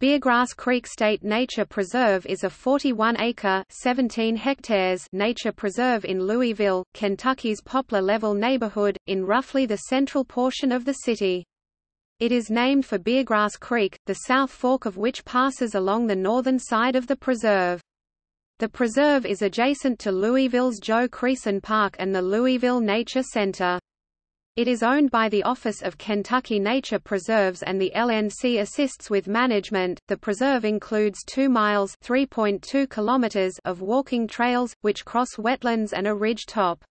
Beargrass Creek State Nature Preserve is a 41-acre (17 hectares) nature preserve in Louisville, Kentucky's Poplar Level neighborhood, in roughly the central portion of the city. It is named for Beargrass Creek, the south fork of which passes along the northern side of the preserve. The preserve is adjacent to Louisville's Joe Creason Park and the Louisville Nature Center. It is owned by the Office of Kentucky Nature Preserves and the LNC assists with management. The preserve includes 2 miles (3.2 kilometers) of walking trails which cross wetlands and a ridge top.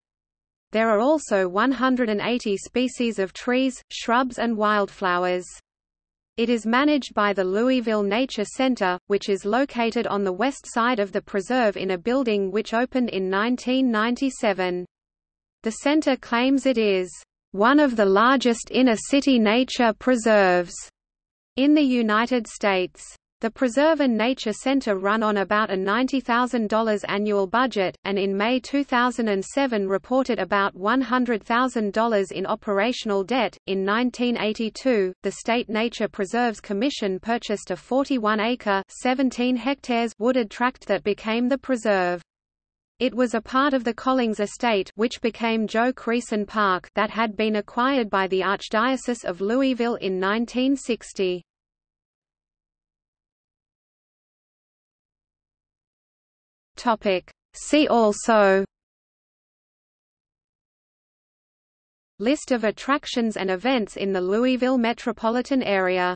There are also 180 species of trees, shrubs and wildflowers. It is managed by the Louisville Nature Center, which is located on the west side of the preserve in a building which opened in 1997. The center claims it is one of the largest inner-city nature preserves in the United States. The Preserve and Nature Center run on about a $90,000 annual budget, and in May 2007 reported about $100,000 in operational debt. In 1982, the State Nature Preserves Commission purchased a 41-acre (17 hectares) wooded tract that became the preserve. It was a part of the Collings estate which became Joe Creason Park that had been acquired by the Archdiocese of Louisville in 1960. See also List of attractions and events in the Louisville metropolitan area